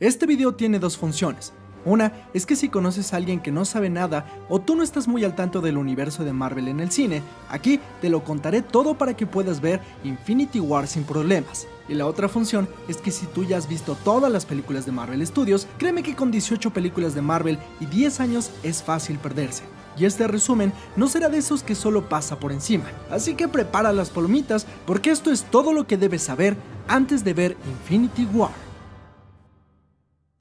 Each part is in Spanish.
Este video tiene dos funciones. Una es que si conoces a alguien que no sabe nada o tú no estás muy al tanto del universo de Marvel en el cine, aquí te lo contaré todo para que puedas ver Infinity War sin problemas. Y la otra función es que si tú ya has visto todas las películas de Marvel Studios, créeme que con 18 películas de Marvel y 10 años es fácil perderse. Y este resumen no será de esos que solo pasa por encima. Así que prepara las palomitas porque esto es todo lo que debes saber antes de ver Infinity War.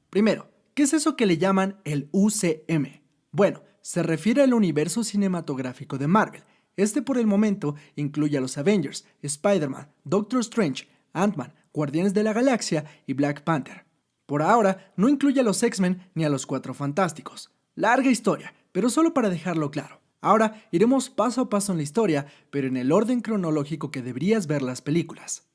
Primero, ¿qué es eso que le llaman el UCM? Bueno, se refiere al universo cinematográfico de Marvel. Este por el momento incluye a los Avengers, Spider-Man, Doctor Strange, Ant-Man, Guardianes de la Galaxia y Black Panther. Por ahora, no incluye a los X-Men ni a los Cuatro Fantásticos. Larga historia, pero solo para dejarlo claro. Ahora iremos paso a paso en la historia, pero en el orden cronológico que deberías ver las películas.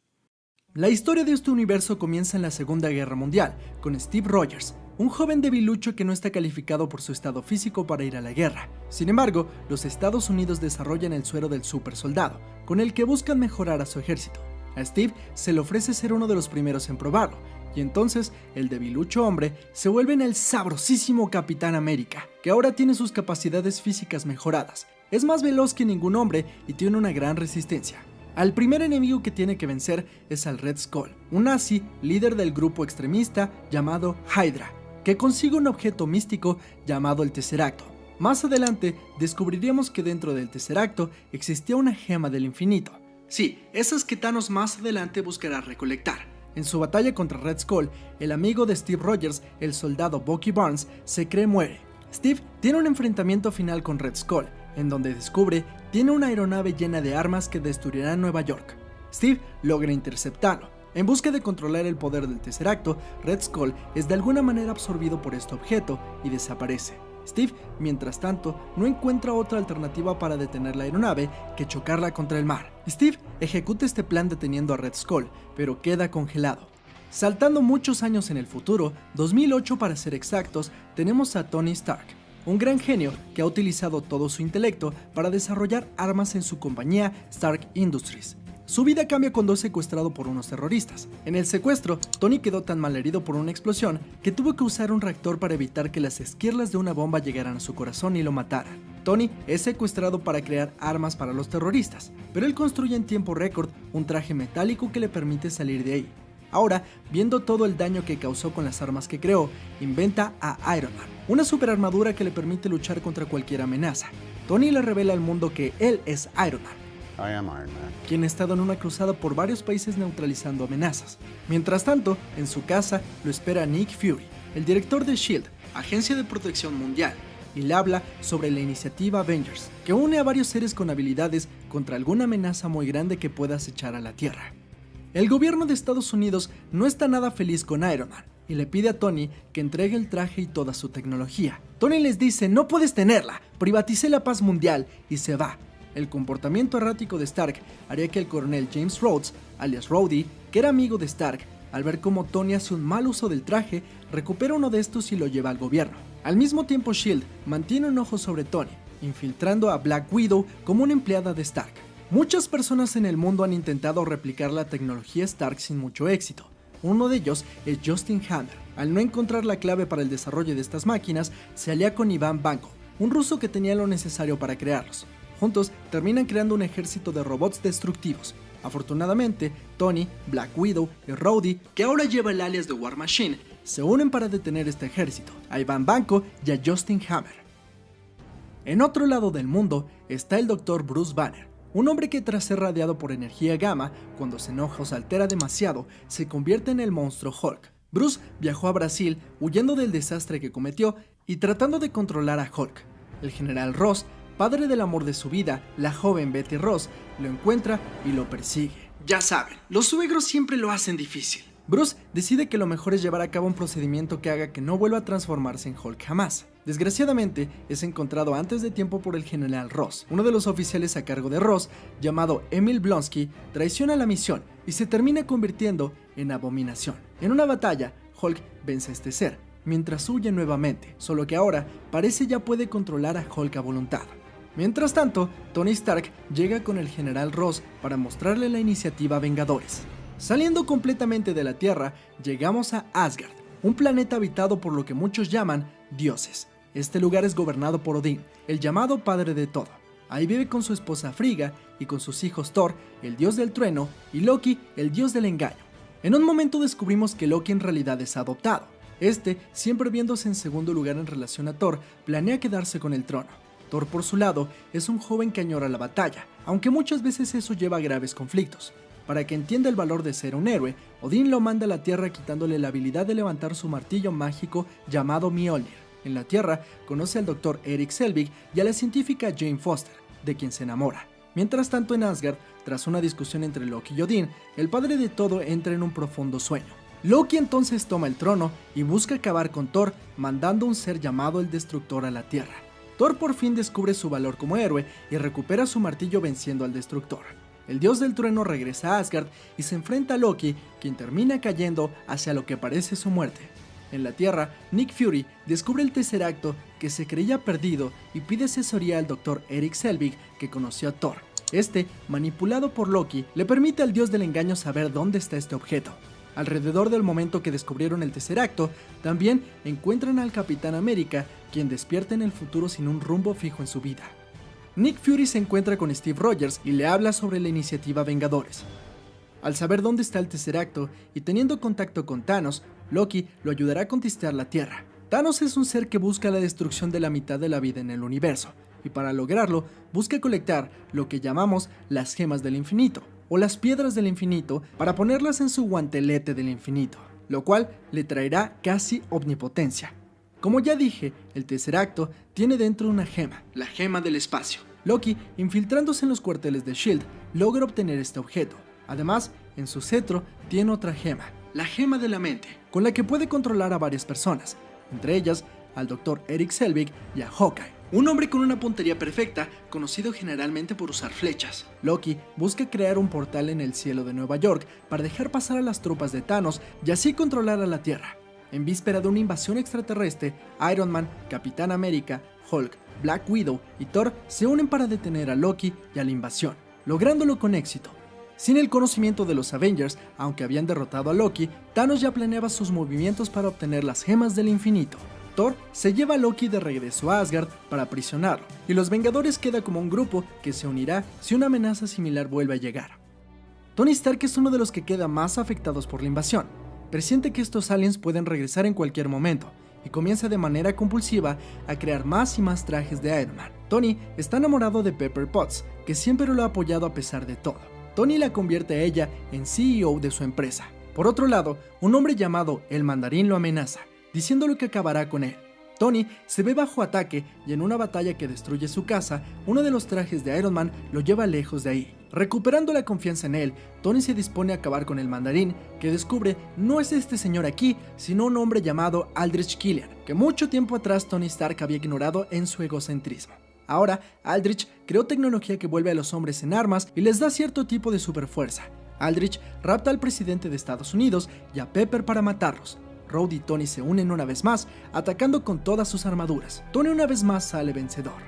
La historia de este universo comienza en la Segunda Guerra Mundial, con Steve Rogers, un joven debilucho que no está calificado por su estado físico para ir a la guerra. Sin embargo, los Estados Unidos desarrollan el suero del super soldado, con el que buscan mejorar a su ejército. A Steve se le ofrece ser uno de los primeros en probarlo, y entonces el debilucho hombre se vuelve en el sabrosísimo Capitán América, que ahora tiene sus capacidades físicas mejoradas. Es más veloz que ningún hombre y tiene una gran resistencia. Al primer enemigo que tiene que vencer es al Red Skull, un nazi líder del grupo extremista llamado Hydra, que consigue un objeto místico llamado el Tesseracto. Más adelante descubriríamos que dentro del Tesseracto existía una gema del infinito, Sí, esas que Thanos más adelante buscará recolectar. En su batalla contra Red Skull, el amigo de Steve Rogers, el soldado Bucky Barnes, se cree muere. Steve tiene un enfrentamiento final con Red Skull, en donde descubre tiene una aeronave llena de armas que destruirá Nueva York. Steve logra interceptarlo. En busca de controlar el poder del Tesseracto, Red Skull es de alguna manera absorbido por este objeto y desaparece. Steve, mientras tanto, no encuentra otra alternativa para detener la aeronave que chocarla contra el mar. Steve ejecuta este plan deteniendo a Red Skull, pero queda congelado. Saltando muchos años en el futuro, 2008 para ser exactos, tenemos a Tony Stark, un gran genio que ha utilizado todo su intelecto para desarrollar armas en su compañía Stark Industries. Su vida cambia cuando es secuestrado por unos terroristas. En el secuestro, Tony quedó tan mal herido por una explosión que tuvo que usar un reactor para evitar que las esquirlas de una bomba llegaran a su corazón y lo mataran. Tony es secuestrado para crear armas para los terroristas, pero él construye en tiempo récord un traje metálico que le permite salir de ahí. Ahora, viendo todo el daño que causó con las armas que creó, inventa a Iron Man, una superarmadura que le permite luchar contra cualquier amenaza. Tony le revela al mundo que él es Iron Man, quien ha estado en una cruzada por varios países neutralizando amenazas. Mientras tanto, en su casa lo espera Nick Fury, el director de SHIELD, Agencia de Protección Mundial, y le habla sobre la iniciativa Avengers, que une a varios seres con habilidades contra alguna amenaza muy grande que pueda acechar a la Tierra. El gobierno de Estados Unidos no está nada feliz con Iron Man y le pide a Tony que entregue el traje y toda su tecnología. Tony les dice, no puedes tenerla, privaticé la paz mundial y se va, el comportamiento errático de Stark haría que el coronel James Rhodes, alias Rhodey, que era amigo de Stark, al ver cómo Tony hace un mal uso del traje, recupera uno de estos y lo lleva al gobierno. Al mismo tiempo Shield mantiene un ojo sobre Tony, infiltrando a Black Widow como una empleada de Stark. Muchas personas en el mundo han intentado replicar la tecnología Stark sin mucho éxito. Uno de ellos es Justin Hammer. Al no encontrar la clave para el desarrollo de estas máquinas, se alía con Iván Banco, un ruso que tenía lo necesario para crearlos. Juntos terminan creando un ejército de robots destructivos. Afortunadamente, Tony, Black Widow y Rhodey, que ahora lleva el alias de War Machine, se unen para detener este ejército, a Ivan Banco y a Justin Hammer. En otro lado del mundo está el Dr. Bruce Banner, un hombre que tras ser radiado por energía gamma, cuando se enoja o se altera demasiado, se convierte en el monstruo Hulk. Bruce viajó a Brasil huyendo del desastre que cometió y tratando de controlar a Hulk. El general Ross padre del amor de su vida, la joven Betty Ross, lo encuentra y lo persigue. Ya saben, los suegros siempre lo hacen difícil. Bruce decide que lo mejor es llevar a cabo un procedimiento que haga que no vuelva a transformarse en Hulk jamás. Desgraciadamente, es encontrado antes de tiempo por el general Ross. Uno de los oficiales a cargo de Ross, llamado Emil Blonsky, traiciona la misión y se termina convirtiendo en abominación. En una batalla, Hulk vence a este ser, mientras huye nuevamente, solo que ahora parece ya puede controlar a Hulk a voluntad. Mientras tanto, Tony Stark llega con el general Ross para mostrarle la iniciativa Vengadores. Saliendo completamente de la Tierra, llegamos a Asgard, un planeta habitado por lo que muchos llaman dioses. Este lugar es gobernado por Odín, el llamado padre de todo. Ahí vive con su esposa Frigga y con sus hijos Thor, el dios del trueno, y Loki, el dios del engaño. En un momento descubrimos que Loki en realidad es adoptado. Este, siempre viéndose en segundo lugar en relación a Thor, planea quedarse con el trono. Thor, por su lado, es un joven que añora la batalla, aunque muchas veces eso lleva a graves conflictos. Para que entienda el valor de ser un héroe, Odín lo manda a la Tierra quitándole la habilidad de levantar su martillo mágico llamado Mjolnir. En la Tierra, conoce al doctor Eric Selvig y a la científica Jane Foster, de quien se enamora. Mientras tanto en Asgard, tras una discusión entre Loki y Odín, el padre de todo entra en un profundo sueño. Loki entonces toma el trono y busca acabar con Thor, mandando un ser llamado el Destructor a la Tierra. Thor por fin descubre su valor como héroe y recupera su martillo venciendo al Destructor. El dios del trueno regresa a Asgard y se enfrenta a Loki, quien termina cayendo hacia lo que parece su muerte. En la Tierra, Nick Fury descubre el Tesseracto que se creía perdido y pide asesoría al Dr. Eric Selvig que conoció a Thor. Este, manipulado por Loki, le permite al dios del engaño saber dónde está este objeto. Alrededor del momento que descubrieron el Tesseracto, también encuentran al Capitán América, quien despierta en el futuro sin un rumbo fijo en su vida. Nick Fury se encuentra con Steve Rogers y le habla sobre la iniciativa Vengadores. Al saber dónde está el Tesseracto y teniendo contacto con Thanos, Loki lo ayudará a conquistar la Tierra. Thanos es un ser que busca la destrucción de la mitad de la vida en el universo, y para lograrlo busca colectar lo que llamamos las gemas del infinito, o las piedras del infinito, para ponerlas en su guantelete del infinito, lo cual le traerá casi omnipotencia. Como ya dije, el Tesseracto tiene dentro una gema, la gema del espacio. Loki, infiltrándose en los cuarteles de SHIELD, logra obtener este objeto. Además, en su cetro tiene otra gema, la gema de la mente, con la que puede controlar a varias personas, entre ellas al Dr. Eric Selvig y a Hawkeye. Un hombre con una puntería perfecta, conocido generalmente por usar flechas. Loki busca crear un portal en el cielo de Nueva York para dejar pasar a las tropas de Thanos y así controlar a la Tierra. En víspera de una invasión extraterrestre, Iron Man, Capitán América, Hulk, Black Widow y Thor se unen para detener a Loki y a la invasión, lográndolo con éxito. Sin el conocimiento de los Avengers, aunque habían derrotado a Loki, Thanos ya planeaba sus movimientos para obtener las gemas del infinito. Thor se lleva a Loki de regreso a Asgard para aprisionarlo, y los Vengadores queda como un grupo que se unirá si una amenaza similar vuelve a llegar. Tony Stark es uno de los que queda más afectados por la invasión. Presiente que estos aliens pueden regresar en cualquier momento, y comienza de manera compulsiva a crear más y más trajes de Iron Man. Tony está enamorado de Pepper Potts, que siempre lo ha apoyado a pesar de todo. Tony la convierte a ella en CEO de su empresa. Por otro lado, un hombre llamado El Mandarín lo amenaza, diciéndole que acabará con él. Tony se ve bajo ataque y en una batalla que destruye su casa, uno de los trajes de Iron Man lo lleva lejos de ahí. Recuperando la confianza en él, Tony se dispone a acabar con el mandarín, que descubre no es este señor aquí, sino un hombre llamado Aldrich Killian, que mucho tiempo atrás Tony Stark había ignorado en su egocentrismo. Ahora, Aldrich creó tecnología que vuelve a los hombres en armas y les da cierto tipo de superfuerza. Aldrich rapta al presidente de Estados Unidos y a Pepper para matarlos, Rhodey y Tony se unen una vez más, atacando con todas sus armaduras. Tony una vez más sale vencedor.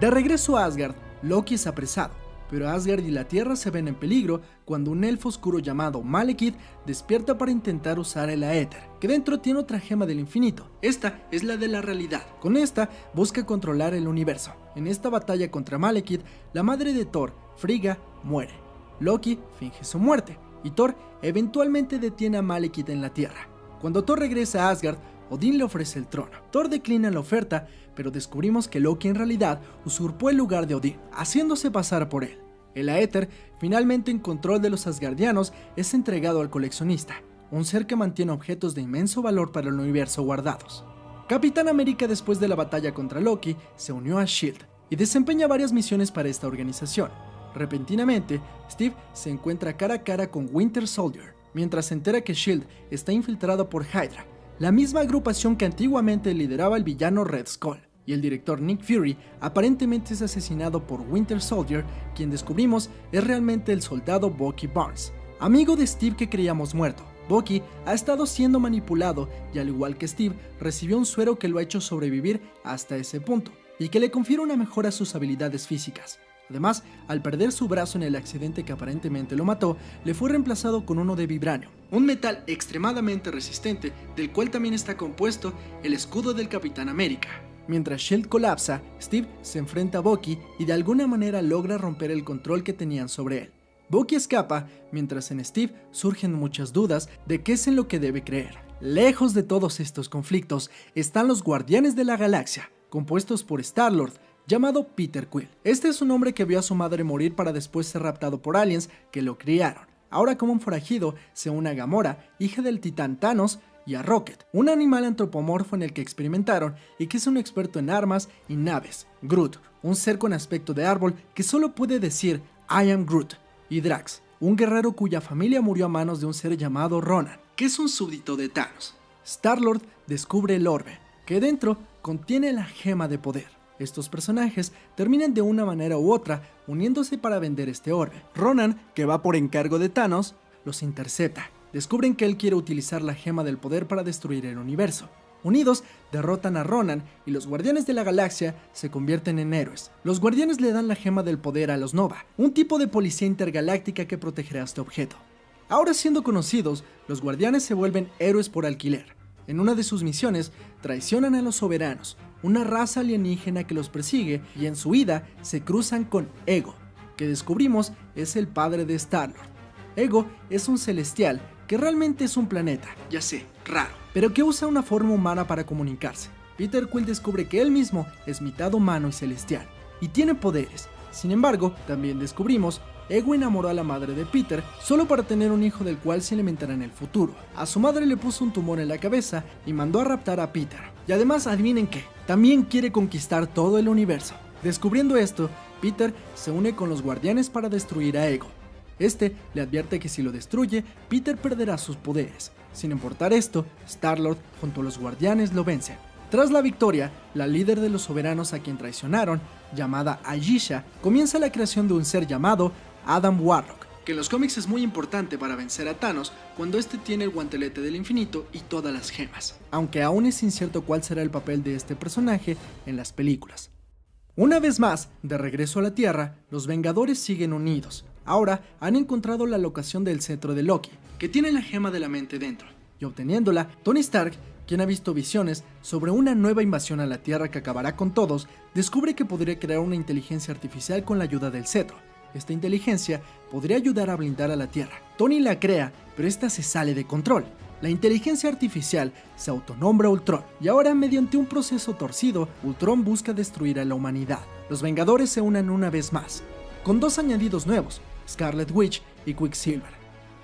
De regreso a Asgard, Loki es apresado, pero Asgard y la Tierra se ven en peligro cuando un elfo oscuro llamado Malekith despierta para intentar usar el Aether, que dentro tiene otra gema del infinito. Esta es la de la realidad. Con esta busca controlar el universo. En esta batalla contra Malekith, la madre de Thor, Frigga, muere. Loki finge su muerte, y Thor eventualmente detiene a Malekith en la Tierra. Cuando Thor regresa a Asgard, Odín le ofrece el trono. Thor declina la oferta, pero descubrimos que Loki en realidad usurpó el lugar de Odín, haciéndose pasar por él. El Aether, finalmente en control de los Asgardianos, es entregado al coleccionista, un ser que mantiene objetos de inmenso valor para el universo guardados. Capitán América después de la batalla contra Loki se unió a SHIELD y desempeña varias misiones para esta organización. Repentinamente, Steve se encuentra cara a cara con Winter Soldier, mientras se entera que SHIELD está infiltrado por Hydra, la misma agrupación que antiguamente lideraba el villano Red Skull. Y el director Nick Fury aparentemente es asesinado por Winter Soldier, quien descubrimos es realmente el soldado Bucky Barnes, amigo de Steve que creíamos muerto. Bucky ha estado siendo manipulado y al igual que Steve, recibió un suero que lo ha hecho sobrevivir hasta ese punto y que le confiere una mejora a sus habilidades físicas. Además, al perder su brazo en el accidente que aparentemente lo mató, le fue reemplazado con uno de vibranio, un metal extremadamente resistente del cual también está compuesto el escudo del Capitán América. Mientras Shield colapsa, Steve se enfrenta a Bucky y de alguna manera logra romper el control que tenían sobre él. Bucky escapa, mientras en Steve surgen muchas dudas de qué es en lo que debe creer. Lejos de todos estos conflictos están los Guardianes de la Galaxia, compuestos por Star-Lord, llamado Peter Quill. Este es un hombre que vio a su madre morir para después ser raptado por aliens que lo criaron. Ahora como un forajido se une a Gamora, hija del titán Thanos, y a Rocket, un animal antropomorfo en el que experimentaron y que es un experto en armas y naves. Groot, un ser con aspecto de árbol que solo puede decir I am Groot. Y Drax, un guerrero cuya familia murió a manos de un ser llamado Ronan, que es un súbdito de Thanos. Star-Lord descubre el orbe, que dentro contiene la gema de poder. Estos personajes terminan de una manera u otra uniéndose para vender este orbe. Ronan, que va por encargo de Thanos, los intercepta. Descubren que él quiere utilizar la gema del poder para destruir el universo. Unidos, derrotan a Ronan y los Guardianes de la Galaxia se convierten en héroes. Los Guardianes le dan la gema del poder a los Nova, un tipo de policía intergaláctica que protegerá este objeto. Ahora siendo conocidos, los Guardianes se vuelven héroes por alquiler. En una de sus misiones, traicionan a los soberanos, una raza alienígena que los persigue y en su huida se cruzan con Ego, que descubrimos es el padre de Star-Lord. Ego es un celestial que realmente es un planeta, ya sé, raro, pero que usa una forma humana para comunicarse. Peter Quill descubre que él mismo es mitad humano y celestial, y tiene poderes. Sin embargo, también descubrimos Ego enamoró a la madre de Peter solo para tener un hijo del cual se alimentará en el futuro. A su madre le puso un tumor en la cabeza y mandó a raptar a Peter. Y además, adivinen qué, también quiere conquistar todo el universo. Descubriendo esto, Peter se une con los guardianes para destruir a Ego. Este le advierte que si lo destruye, Peter perderá sus poderes. Sin importar esto, Star-Lord junto a los guardianes lo vencen. Tras la victoria, la líder de los soberanos a quien traicionaron, llamada Ayesha, comienza la creación de un ser llamado Adam Warlock, que en los cómics es muy importante para vencer a Thanos cuando este tiene el guantelete del infinito y todas las gemas, aunque aún es incierto cuál será el papel de este personaje en las películas. Una vez más, de regreso a la Tierra, los Vengadores siguen unidos. Ahora han encontrado la locación del cetro de Loki, que tiene la gema de la mente dentro, y obteniéndola, Tony Stark quien ha visto visiones sobre una nueva invasión a la Tierra que acabará con todos, descubre que podría crear una inteligencia artificial con la ayuda del cetro, esta inteligencia podría ayudar a blindar a la Tierra. Tony la crea, pero esta se sale de control. La inteligencia artificial se autonombra Ultron, y ahora mediante un proceso torcido, Ultron busca destruir a la humanidad. Los Vengadores se unen una vez más, con dos añadidos nuevos, Scarlet Witch y Quicksilver,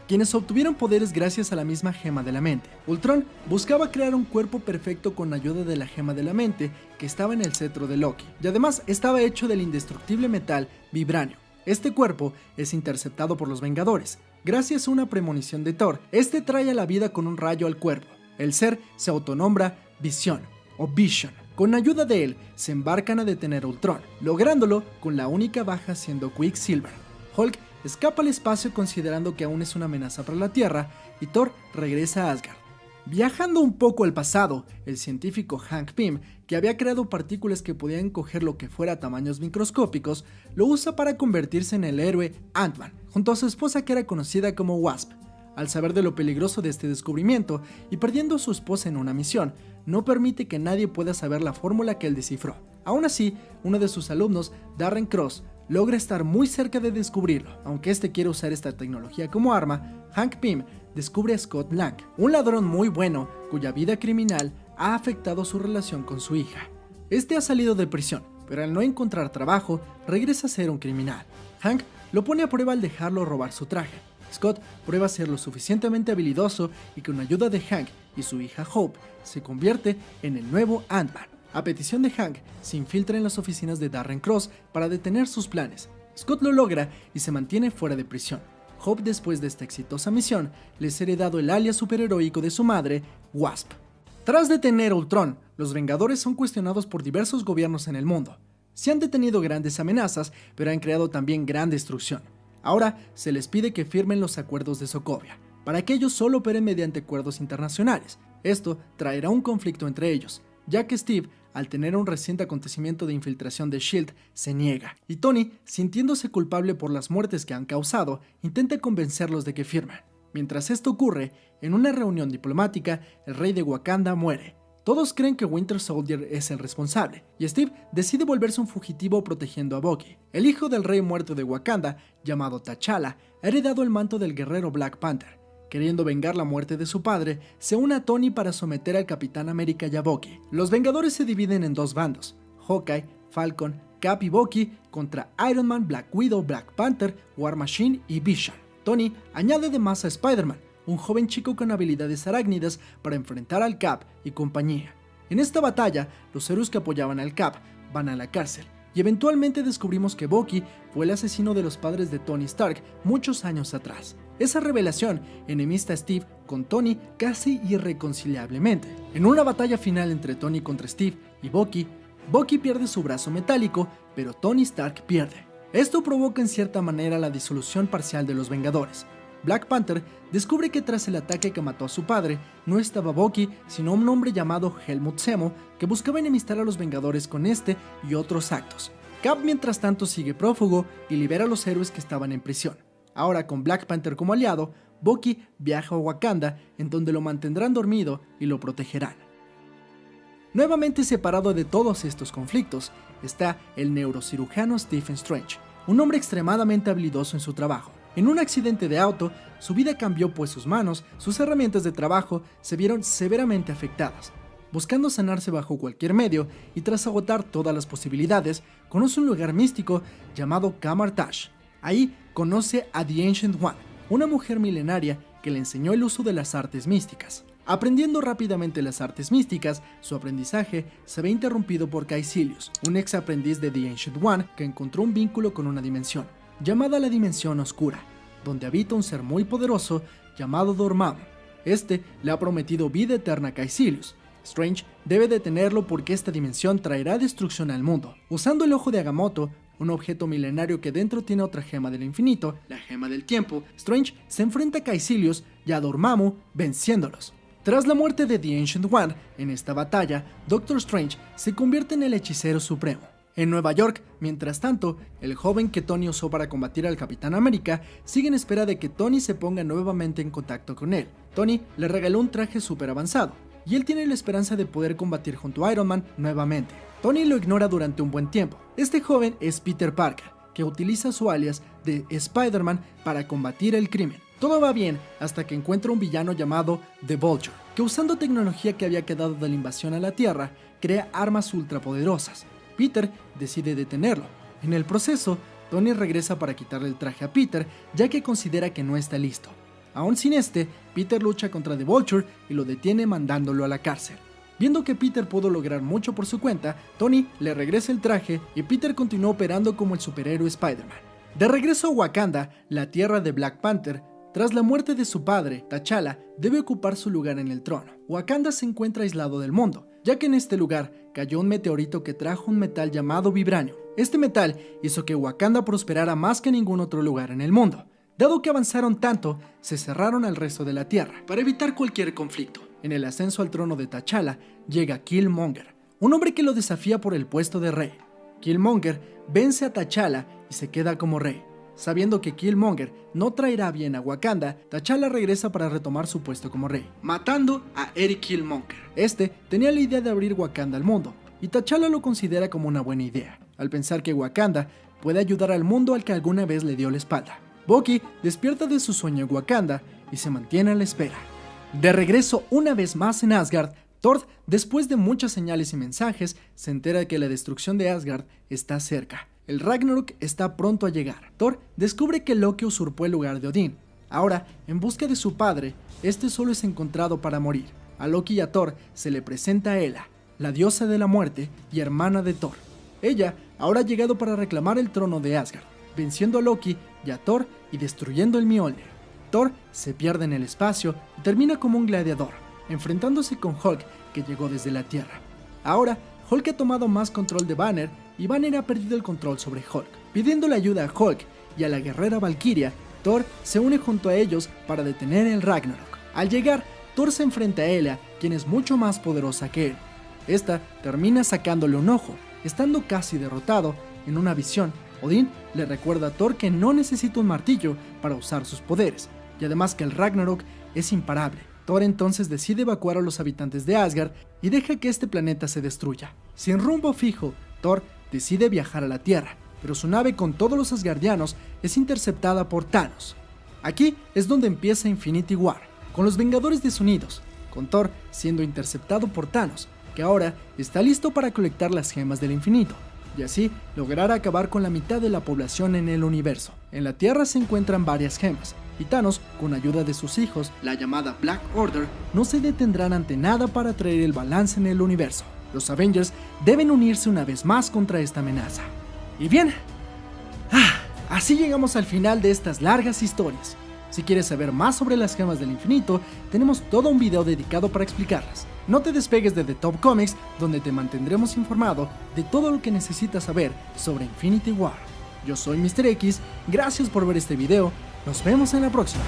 quienes obtuvieron poderes gracias a la misma gema de la mente. Ultron buscaba crear un cuerpo perfecto con ayuda de la gema de la mente que estaba en el cetro de Loki, y además estaba hecho del indestructible metal vibranio, este cuerpo es interceptado por los Vengadores. Gracias a una premonición de Thor, este trae a la vida con un rayo al cuerpo. El ser se autonombra Visión o Vision. Con ayuda de él, se embarcan a detener Ultron, lográndolo con la única baja siendo Quicksilver. Hulk escapa al espacio considerando que aún es una amenaza para la Tierra y Thor regresa a Asgard. Viajando un poco al pasado, el científico Hank Pym, que había creado partículas que podían coger lo que fuera a tamaños microscópicos, lo usa para convertirse en el héroe Ant-Man, junto a su esposa que era conocida como Wasp. Al saber de lo peligroso de este descubrimiento y perdiendo a su esposa en una misión, no permite que nadie pueda saber la fórmula que él descifró. Aún así, uno de sus alumnos, Darren Cross, logra estar muy cerca de descubrirlo. Aunque este quiere usar esta tecnología como arma, Hank Pym descubre a Scott Lang, un ladrón muy bueno cuya vida criminal ha afectado su relación con su hija. Este ha salido de prisión, pero al no encontrar trabajo, regresa a ser un criminal. Hank lo pone a prueba al dejarlo robar su traje. Scott prueba ser lo suficientemente habilidoso y con ayuda de Hank y su hija Hope se convierte en el nuevo Ant-Man. A petición de Hank, se infiltra en las oficinas de Darren Cross para detener sus planes. Scott lo logra y se mantiene fuera de prisión. Hope después de esta exitosa misión les ha heredado el alias superheroico de su madre, Wasp. Tras detener Ultron, los Vengadores son cuestionados por diversos gobiernos en el mundo. Se han detenido grandes amenazas, pero han creado también gran destrucción. Ahora se les pide que firmen los acuerdos de Sokovia, para que ellos solo operen mediante acuerdos internacionales. Esto traerá un conflicto entre ellos, ya que Steve al tener un reciente acontecimiento de infiltración de SHIELD, se niega, y Tony, sintiéndose culpable por las muertes que han causado, intenta convencerlos de que firmen. Mientras esto ocurre, en una reunión diplomática, el rey de Wakanda muere. Todos creen que Winter Soldier es el responsable, y Steve decide volverse un fugitivo protegiendo a Bucky. El hijo del rey muerto de Wakanda, llamado T'Challa, ha heredado el manto del guerrero Black Panther, Queriendo vengar la muerte de su padre, se une a Tony para someter al Capitán América y a Bucky. Los Vengadores se dividen en dos bandos, Hawkeye, Falcon, Cap y Bucky contra Iron Man, Black Widow, Black Panther, War Machine y Vision. Tony añade además a Spider-Man, un joven chico con habilidades arácnidas para enfrentar al Cap y compañía. En esta batalla, los héroes que apoyaban al Cap van a la cárcel, y eventualmente descubrimos que Bucky fue el asesino de los padres de Tony Stark muchos años atrás. Esa revelación enemista a Steve con Tony casi irreconciliablemente. En una batalla final entre Tony contra Steve y Bucky, Bucky pierde su brazo metálico, pero Tony Stark pierde. Esto provoca en cierta manera la disolución parcial de los Vengadores. Black Panther descubre que tras el ataque que mató a su padre, no estaba Bucky, sino un hombre llamado Helmut Zemo, que buscaba enemistar a los Vengadores con este y otros actos. Cap mientras tanto sigue prófugo y libera a los héroes que estaban en prisión. Ahora con Black Panther como aliado, Bucky viaja a Wakanda, en donde lo mantendrán dormido y lo protegerán. Nuevamente separado de todos estos conflictos, está el neurocirujano Stephen Strange, un hombre extremadamente habilidoso en su trabajo. En un accidente de auto, su vida cambió pues sus manos, sus herramientas de trabajo se vieron severamente afectadas. Buscando sanarse bajo cualquier medio y tras agotar todas las posibilidades, conoce un lugar místico llamado Kamartash. Ahí conoce a The Ancient One, una mujer milenaria que le enseñó el uso de las artes místicas. Aprendiendo rápidamente las artes místicas, su aprendizaje se ve interrumpido por Caecilius, un ex aprendiz de The Ancient One que encontró un vínculo con una dimensión llamada la Dimensión Oscura, donde habita un ser muy poderoso llamado Dormammu. Este le ha prometido vida eterna a Caecilius. Strange debe detenerlo porque esta dimensión traerá destrucción al mundo. Usando el ojo de Agamotto, un objeto milenario que dentro tiene otra gema del infinito, la gema del tiempo, Strange se enfrenta a Caecilius y a Dormammu venciéndolos. Tras la muerte de The Ancient One, en esta batalla, Doctor Strange se convierte en el hechicero supremo. En Nueva York, mientras tanto, el joven que Tony usó para combatir al Capitán América sigue en espera de que Tony se ponga nuevamente en contacto con él. Tony le regaló un traje súper avanzado, y él tiene la esperanza de poder combatir junto a Iron Man nuevamente. Tony lo ignora durante un buen tiempo. Este joven es Peter Parker, que utiliza su alias de Spider-Man para combatir el crimen. Todo va bien hasta que encuentra un villano llamado The Vulture, que usando tecnología que había quedado de la invasión a la Tierra, crea armas ultrapoderosas Peter decide detenerlo. En el proceso, Tony regresa para quitarle el traje a Peter, ya que considera que no está listo. Aún sin este, Peter lucha contra The Vulture y lo detiene mandándolo a la cárcel. Viendo que Peter pudo lograr mucho por su cuenta, Tony le regresa el traje y Peter continúa operando como el superhéroe Spider-Man. De regreso a Wakanda, la tierra de Black Panther, tras la muerte de su padre, T'Challa debe ocupar su lugar en el trono. Wakanda se encuentra aislado del mundo, ya que en este lugar cayó un meteorito que trajo un metal llamado vibranio. Este metal hizo que Wakanda prosperara más que ningún otro lugar en el mundo. Dado que avanzaron tanto, se cerraron al resto de la Tierra para evitar cualquier conflicto. En el ascenso al trono de T'Challa llega Killmonger, un hombre que lo desafía por el puesto de rey. Killmonger vence a T'Challa y se queda como rey. Sabiendo que Killmonger no traerá bien a Wakanda, T'Challa regresa para retomar su puesto como rey, matando a Eric Killmonger. Este tenía la idea de abrir Wakanda al mundo, y T'Challa lo considera como una buena idea, al pensar que Wakanda puede ayudar al mundo al que alguna vez le dio la espalda. Bucky despierta de su sueño Wakanda y se mantiene a la espera. De regreso una vez más en Asgard, Thor, después de muchas señales y mensajes, se entera de que la destrucción de Asgard está cerca el Ragnarok está pronto a llegar. Thor descubre que Loki usurpó el lugar de Odín. Ahora, en busca de su padre, este solo es encontrado para morir. A Loki y a Thor se le presenta a Hela, la diosa de la muerte y hermana de Thor. Ella ahora ha llegado para reclamar el trono de Asgard, venciendo a Loki y a Thor y destruyendo el Mjolnir. Thor se pierde en el espacio y termina como un gladiador, enfrentándose con Hulk que llegó desde la Tierra. Ahora, Hulk ha tomado más control de Banner y Banner ha perdido el control sobre Hulk. Pidiéndole ayuda a Hulk y a la guerrera Valkyria, Thor se une junto a ellos para detener el Ragnarok. Al llegar, Thor se enfrenta a Ella, quien es mucho más poderosa que él. Esta termina sacándole un ojo, estando casi derrotado en una visión. Odín le recuerda a Thor que no necesita un martillo para usar sus poderes, y además que el Ragnarok es imparable. Thor entonces decide evacuar a los habitantes de Asgard y deja que este planeta se destruya. Sin rumbo fijo, Thor decide viajar a la Tierra, pero su nave con todos los asgardianos es interceptada por Thanos. Aquí es donde empieza Infinity War, con los Vengadores desunidos, con Thor siendo interceptado por Thanos, que ahora está listo para colectar las gemas del infinito, y así lograr acabar con la mitad de la población en el universo. En la Tierra se encuentran varias gemas, y Thanos, con ayuda de sus hijos, la llamada Black Order, no se detendrán ante nada para traer el balance en el universo. Los Avengers deben unirse una vez más contra esta amenaza. Y bien, ah, así llegamos al final de estas largas historias. Si quieres saber más sobre las gemas del infinito, tenemos todo un video dedicado para explicarlas. No te despegues de The Top Comics, donde te mantendremos informado de todo lo que necesitas saber sobre Infinity War. Yo soy Mr. X, gracias por ver este video, nos vemos en la próxima.